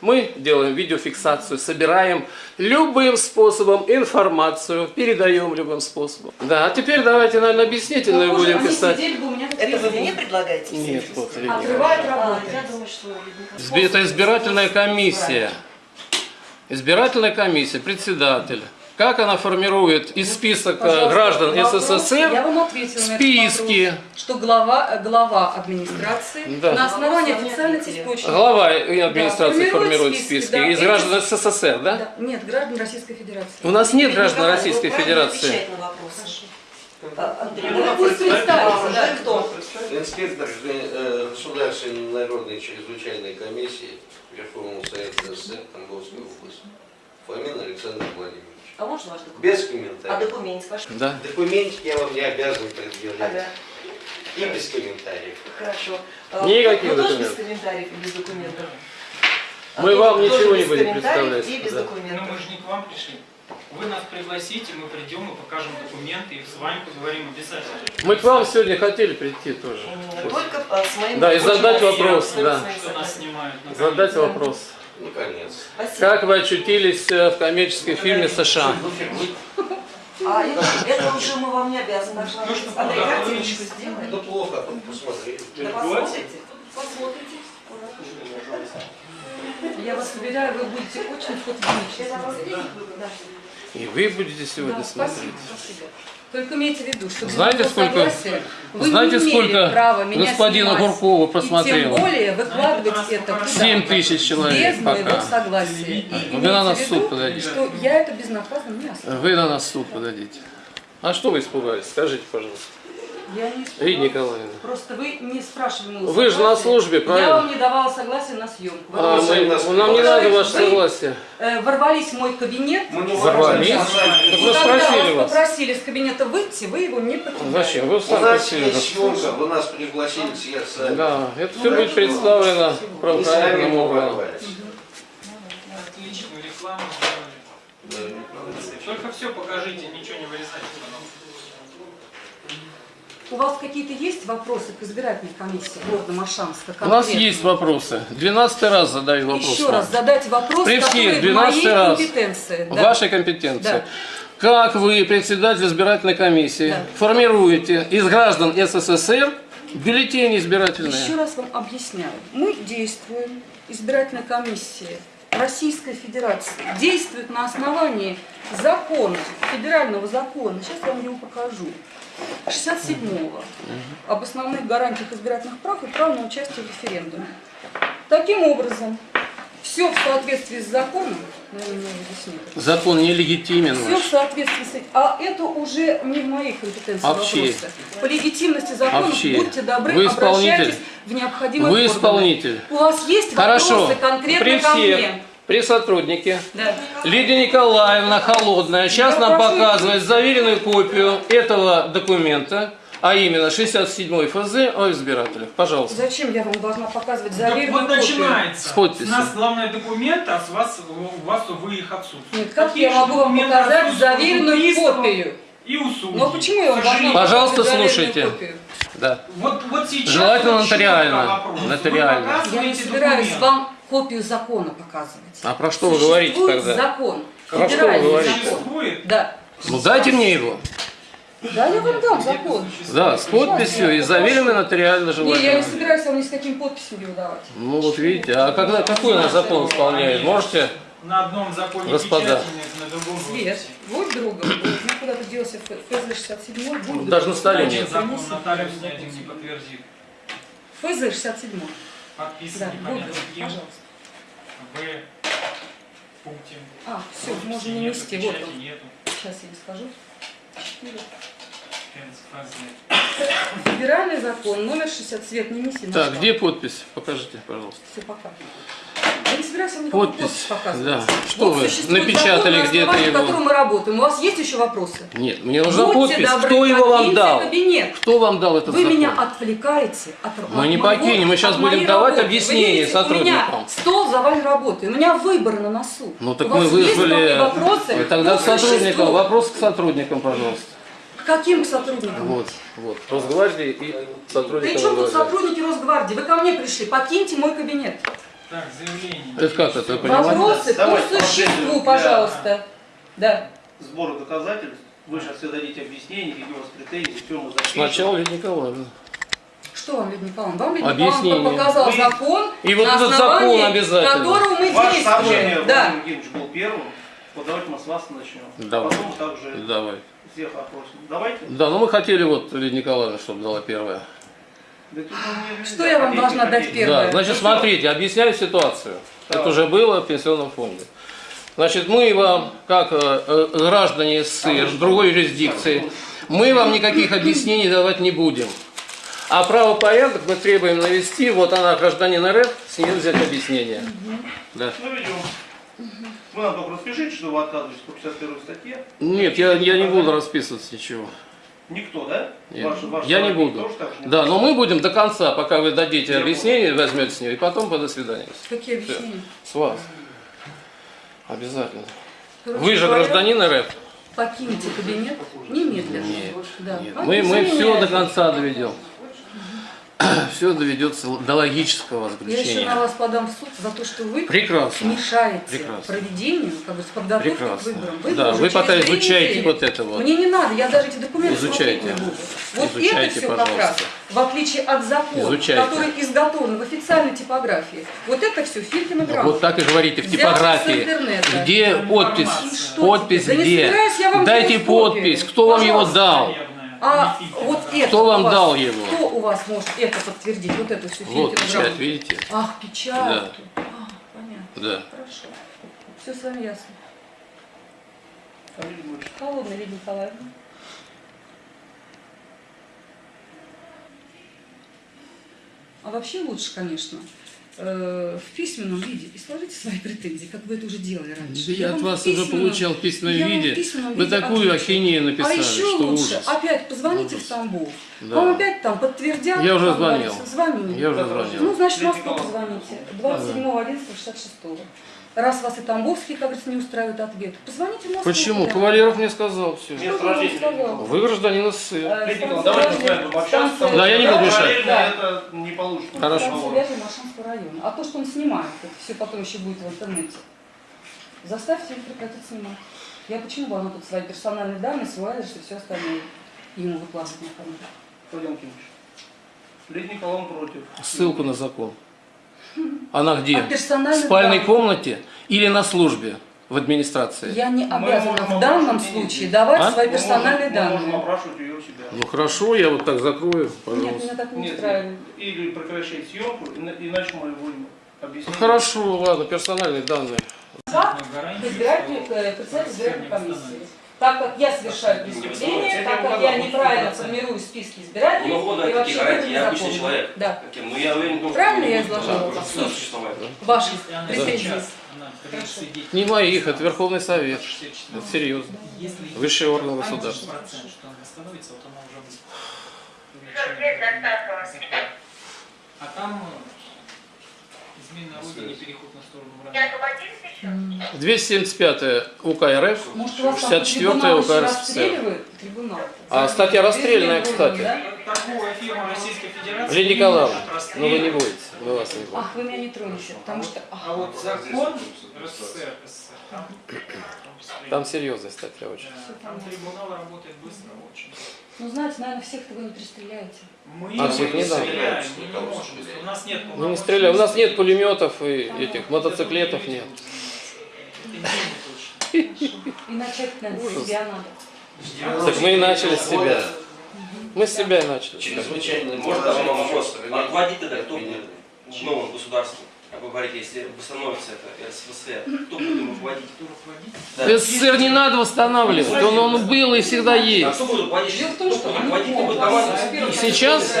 Мы делаем видеофиксацию, собираем любым способом информацию, передаем любым способом. Да, а теперь давайте, наверное, объяснительную Похоже, будем писать. сидели бы у меня Это вы мне предлагаете? Нет. Отрывает А, я думаю, что... Это избирательная комиссия. Избирательная комиссия, председатель. Как она формирует из список э, Пожалуйста, граждан вопрос. Я СССР вам списки. вопрос, что глава, э, глава администрации Да. на основании ответили. источников. Глава администрации Да, формирует списки, списки, да. из Эти- граждан СССР, да? Да, Нет, граждан Российской Федерации. У нас нет граждан Николай, Российской Федерации. А, Ну, да. кто? Инспектор э, Государственной народной чрезвычайной комиссии Верховного Совета СССр Тамбовской области. Фомин Александр Владимирович. А можно ваш документ? Без А комментариев. документ ваш? Да. Документик я вам не обязан предъявлять. Ага, И без комментариев. хорошо. А, Никаких вы тоже без документов. комментариев и без документов? Мы А, вам ничего не будем представлять, И без да. Но документов. мы же не к вам пришли. Вы нас пригласите, мы придем и покажем документы, и с вами поговорим обязательно. Мы к вам сегодня хотели прийти тоже. Только а, с моим... Да, и задать вопрос, да. Что нас снимают. Задать вопрос. Наконец. Спасибо. Как вы очутились э, в коммерческой фирме США? А это, это уже мы вам не обязаны. Ну что, Андрей, да, картиночку сделаем. Да плохо, тут посмотрели. Да посмотрите. Посмотрите. Я вас уверяю, вы будете очень фотогеничны. И вы будете сегодня Да, спасибо, смотреть. спасибо. Только имейте в виду, что Знаете, моего сколько- вы знаете, не имели сколько права меня господина снимать. Гуркова И просмотрело? тем более выкладывать это раз куда Семь тысяч человек без моего пока. согласия. И Вы на нас в суд подадите. что я это безнаказанно не оставлю. Вы на нас в суд подадите. А что вы испугались? Скажите, пожалуйста. Я не испугалась. Лидия Николаевна. Просто вы не спрашивали Вы же на службе, правильно? Я вам не давала согласия на съемку. А, мы- нас нам не надо ваше Вы- согласие. э, ворвались в мой кабинет. Мы не Ворвались? Так мы когда спросили вас попросили из кабинета выйти, вы его не покинули. Зачем? Вы сами нас просили съемка, вы нас пригласили все сами. Да, это все будет представлено правоохранительным органам. Отличную рекламу. Только все покажите, ничего не вырезайте. У вас какие-то есть вопросы к избирательной комиссии города Маршанска? У нас конкретно? есть вопросы. Двенадцатый раз задаю вопрос. Еще вам. раз задать вопрос, При всех, который в 12 моей раз. компетенции. Да. вашей компетенции. Да. Как вы, председатель избирательной комиссии, Да. формируете из граждан СССР бюллетени избирательные? Еще раз вам объясняю. Мы действуем, избирательная комиссия Российской Федерации действует на основании закона, федерального закона. Сейчас я вам его покажу. 67-го. Об основных гарантиях избирательных прав и прав на участие в референдуме. Таким образом, все в соответствии с законом, наверное, нет. Закон нелегитимен Все в соответствии с этим. А это уже не в моей компетенции в чьей? вопросы. По легитимности закона в чьей? будьте добры, Вы исполнитель? обращайтесь в необходимые Вы органы. исполнитель. У вас есть Хорошо. вопросы конкретно При ко всех, мне? При сотруднике. Да. Лидия Николаевна Холодная сейчас Я нам прошу- показывает заверенную копию этого документа, а именно 67 ФЗ о избирателях. Пожалуйста. Зачем я вам должна показывать заверенную вот копию? начинается. С подписью. У нас главные документы, а с вас, у вас вы их отсутствуют. Нет, как Какие я могу вам показать заверенную копию? И у судей. А почему я вам должна. Пожалуйста, слушайте. копию? Да. Вот, вот сейчас Желательно нотариально. Нотариально. Я не собираюсь документ. вам копию закона показывать. А про что вы говорите тогда? закон. Про что вы федеральный говорите? закон. Да. Ну дайте мне его. Да, я вам дам закон. Да, с подписью и заверенный нотариально Не, я не желательно. собираюсь вам ни с каким подписью его давать. Ну вот видите, а когда, какой у нас закон исполняет? Можете? На одном законе Господа. на другом Свет, будь другом. У меня куда-то делся ФЗ-67, будь Даже на столе нет. закон нотариус не подтвердит. ФЗ-67. Подписан Да, другом, кем. пожалуйста. В Путин. А, все, Подписи можно не нету, нести. Вот он. нету. Сейчас я не скажу. Федеральный закон, номер 60, Свет, не неси. на Так, где подпись? Покажите, пожалуйста. Все, пока. Я не собираюсь вам никакую Подпись, подпись показывать. да. Что вы, существует напечатали где-то его? которого мы работаем. У вас есть еще вопросы? Нет, мне нужна Будьте подпись. добры, Кто его вам дал? кабинет. Кто вам дал этот Вы закон? меня отвлекаете от Мы не от покинем, мы сейчас будем давать работы. объяснение Вы видите, У сотрудникам. меня стол завален работой, у меня выборы на носу. Ну так у мы вызвали... вопросы? Вы Тогда к сотрудникам. Вопрос к сотрудникам, пожалуйста. К каким сотрудникам? Вот, вот. Росгвардии и При сотрудникам чем тут сотрудники Росгвардии? Вы ко мне пришли, покиньте мой кабинет. Так, заявление. Это как это, понимаете? Вопросы по Давайте существу, пожалуйста. Да. Сбору доказательств. Вы сейчас все дадите объяснение, какие у вас претензии, все мы запишем. Сначала Лидия Николаевна. Что вам, Людмила Николаевна? Вам Людмила. Николаевна показал Вы- закон, И вот этот закон обязательно. которого мы Ваше сообщение, действуем. Да. Владимир Евгеньевич, был первым. Вот давайте мы с вас начнем. Давай. Потом также Давай. всех опросим. Давайте. Да, ну мы хотели вот Лидия Николаевна, чтобы дала первое. Да тут нам не Что я вам должна дать первое? Да, значит, смотрите, объясняю ситуацию. Так. Это уже было в пенсионном фонде. Значит, мы вам, как э, э, граждане СССР, другой юрисдикции, мы вам никаких объяснений давать не будем. А правопорядок мы требуем навести, вот она, гражданин РФ, с нее взять объяснение. Да. Ну. Вы нам только распишите, что вы отказываетесь по 51 статье. Нет, я, я не буду расписываться ничего. Никто, да? Нет. Ваш- ваш я не буду. тоже так не Да, но мы будем до конца, пока вы дадите Я объяснение, возьмете с нее, и потом по до свидания. Какие объяснения? С вас. Обязательно. Короче Вы же говоря, гражданин РФ. Покиньте кабинет немедленно. Нет, Да. Нет, мы, мы все до конца доведем. Все доведется до логического Я еще на заключения. вас подам в суд за то, что вы Прекрасно. мешаете Прекрасно. проведению, как бы, подготовке к Прекрасно. выборам. Да, Выборы вы пока изучайте недели. вот это вот. Мне не надо, я даже эти документы Изучайте. смотреть не буду. Вот Изучайте, это все как раз, пожалуйста. в отличие от закона, Изучайте. который изготовлен в официальной типографии, вот это все Филькина грамота. Вот так и говорите, в с типографии. Где подпись? Что Подпись? Да где? Дайте подпись. Кто вам его Пожалуйста. дал? А вот это Кто вам вас- дал его? У вас может это подтвердить? Вот эту всю Вот печать, видите? Ах, печатки. А, понятно. Да. Хорошо. Все с вами ясно. Холодная Лидия Николаевна. А вообще лучше, конечно, Э, в письменном виде и сложите свои претензии, как вы это уже делали раньше. Я, я от вас уже получал в письменном виде. В письменном вы виде такую ахинею а написали, А еще что лучше, ужас. опять позвоните ужас. в Тамбов. Да. Вам опять там подтвердят. Я уже звонил. Звонили, я уже звонил. Ну, значит, Москву позвоните. 27 11 66 Раз вас и Тамбовский, как говорится, не устраивает ответ, позвоните в Москву. Почему? куда? Кавалеров мне сказал все. Место он рождения. сказал? Вы гражданин СССР. Э, давайте с вами пообщаемся. станция- Да, я не буду мешать. Да. это не получится. Хорошо. Района. А то, что он снимает, это все потом еще будет в интернете. Заставьте его прекратить снимать. Я почему бы она тут свои персональные данные, свой адрес и все остальное ему выкладывать на камеру? Владимир Кимович. Лидия Николаевна против. Ссылку на закон. Она где? А В спальной данных? комнате или на службе в администрации? Я не Мы обязана в данном случае давать А? свои Мы персональные можем- Мы можем данные. опрашивать ее у себя. Ну хорошо, я вот так закрою, Нет, пожалуйста. меня так не Нет, устраивает. или прекращать съемку, ина- иначе мы будем объяснять. Ну, Хорошо, ладно, персональные данные. Как избиратель, э, председатель избирательной комиссии. Так как я совершаю преступление, так как я неправильно формирую списки избирателей, Ну, и это вообще законны. человек. Да. Каким? Ну, я уверен том, что... Правильно я ну, изложила? существовает. Ваши претензии. Не моих, это Верховный Совет. 64. Это серьезно. Высший орган государства. что она измена родине, переход на сторону врага. 275 УК РФ, Может, у вас там 64 трибунал УК РСФСР. А статья расстрельная, кстати. Торговая фирма Российской Федерации. Лидия Николаевна, ну вы не будете, мы вас не будем. Ах, вы меня не тронете, потому что... ах, А вот закон РСФСР, там, Там серьезная статья очень. Да, там трибунал работает быстро очень. Ну, знаете, наверное, всех-то вы не пристреляете. Мы А всех не стреляем, мы не можем. У нас нет Ну не стреляй, у нас нет пулеметов и этих мотоциклетов нет. И начать, наверное, с себя надо. Так мы и начали с себя. Мы с себя и начали. Чрезвычайное Может, даже вам вопрос. Руководить тогда кто будет в новом государстве? Как вы говорите, если восстановится это РСФСР, кто будет руководить? Да. СССР не надо восстанавливать, он, он был и всегда А есть. кто будет руководить? Дело в том, что Руководить ну, будет первого Сейчас?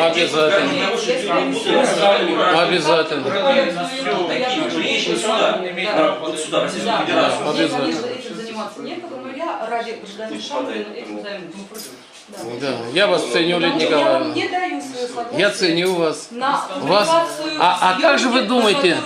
Обязательно. Обязательно. Мне, Обязательно. Ради гражданина Шамбина этим займусь. Да. Да, я вас ценю, Лидия что Я Николаевна. не даю свое согласие Я ценю вас. на Вас- А- а как же вы думаете,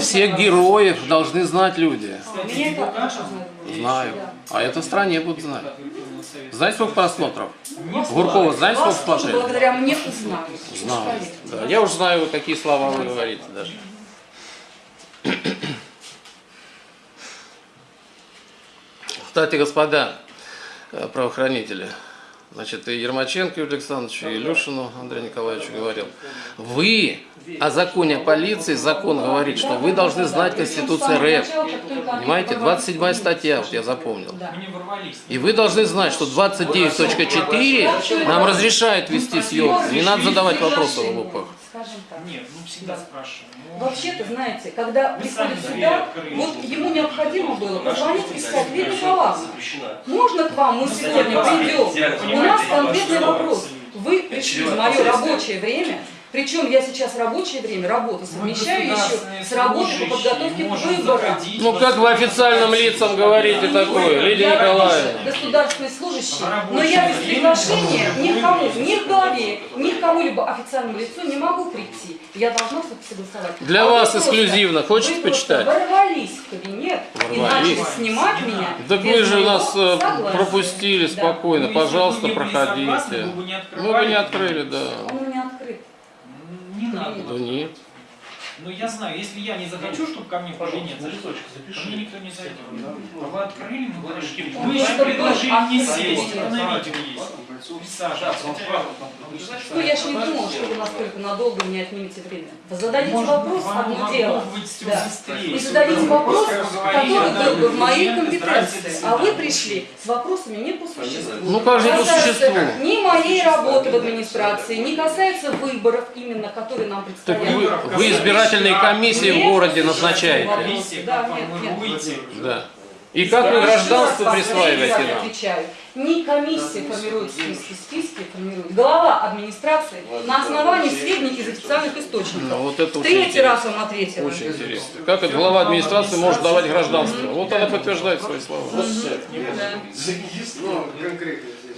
Всех героев должны знать люди. А, Меня это. Знаю. А это в стране будут знать. Знаете, сколько просмотров? Гуркова, знаете, сколько смотрели? благодаря мне узнали. Знаю. Да. Я уже знаю, какие слова вы говорите даже. Кстати, господа э, правоохранители, значит, и Ермаченко Юрий Александрович, и Илюшину Андрей Николаевичу говорил, вы о законе о полиции, закон говорит, что вы должны знать Конституцию РФ. Понимаете, 27 статья, вот я запомнил. И вы должны знать, что 29.4 нам разрешает вести съемку. Не надо задавать вопросы в лупах. Скажем так. Нет, ну всегда спрашиваем. Ну, Вообще-то, знаете, когда Вы приходит сюда, открыли. вот ему необходимо было позвонить и сказать, Лидия Николаевна, можно к вам мы сегодня придем? У нас конкретный вопрос. Вы пришли в мое рабочее время, причем я сейчас рабочее время, работу мы совмещаю еще государственные с работой по служащие, подготовке к выборам. Ну в как вы официальным лицам говорите такое, Лидия Николаевна? государственный служащий, Рабочее но я без приглашения вы ни к кому, можете ни к главе, ни к кому-либо официальному лицу не могу прийти. Я должна согласовать. Для А вас эксклюзивно. Вы просто почитать? ворвались в кабинет и Ворвались. начали снимать меня. Так вы же нас э, согласия. пропустили Да. спокойно, Ну, если бы пожалуйста, проходите. вы бы не Мы бы не открывали. открыли, да. Он у меня открыт. Не надо. Да нет. Но я знаю, если я не захочу, чтобы ко мне на кабинет мне запиши. никто не зайдет. А вы открыли, мы подошли. Вы еще предложили не сесть, а на Ну, я же не думала, что вы настолько надолго мне отнимете время. Вы зададите Может, вопрос, вам одно дело. Да. И зададите вопрос, который был бы в моей компетенции. А вы пришли с вопросами не по существу. Ну как же по существу? Ни моей работы в администрации, не касается выборов именно, которые нам Так предстоят. вы, вы избирательные комиссии в городе назначаете. Да, нет, нет. Да. И как вы гражданство присваиваете нам? Отвечаю. Не комиссия формирует списки, списки формирует глава администрации на основании сведений из официальных Ну, источников. вот это Третий интересно. раз вам ответила. Очень интересно. Как это глава администрации может давать гражданство? Вот она подтверждает свои слова. Да. Ну, конкретно здесь.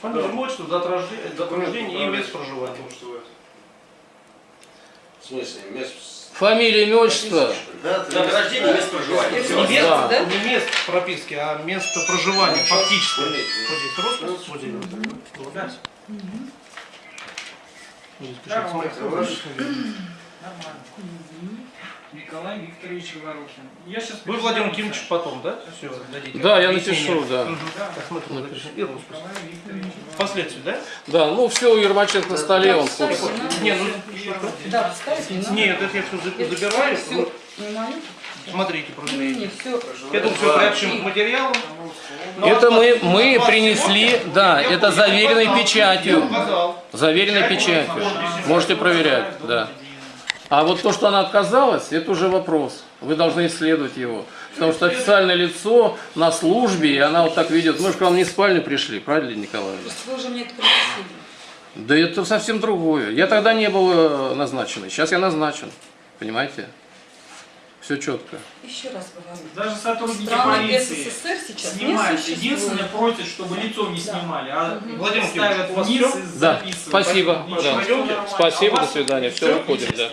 Фамилия, отчество, дата рождения, и место проживания. В смысле. Фамилия, имя, отчество. Да, Дата рождения и место проживания. Это Не место, Да. да? не место прописки, а место проживания фактически. Заметьте, Вот здесь роспись, вот здесь. Вот здесь. Вот здесь пишется. Нормально. Николай Викторович Говорухин. Я сейчас Вы Владимир Кимович потом, да? Все, дадите. Да, я напишу, да. Мгм. Да. Напишу. И роспись. Впоследствии, да? Да, ну все у Ермаченко на столе, он в Вставить курсе. не ну, Да, вставить не надо. нет, это я все забираю. все? Смотрите, все. Это все приобщим к материалам. Ну, Это мы, мы принесли, да, это заверенной печатью. Заверенной печатью. Можете проверять, да. А вот то, что она отказалась, это уже вопрос. Вы должны исследовать его. Потому что официальное лицо на службе, и она вот так видит. Мы же к вам не в спальню пришли, правильно, Николаевна? Вы же мне это принесли. Да это совсем другое. Я тогда не был э, назначен. Сейчас я назначен. Понимаете? Все четко. Еще раз говорю. Даже сотрудники Страны полиции СССР сейчас снимают. Единственное, просят, чтобы лицо не снимали, а Владимир ставят вниз и Да, записывают. спасибо. Да. Спасибо, А до свидания. Все, всё? выходим, да.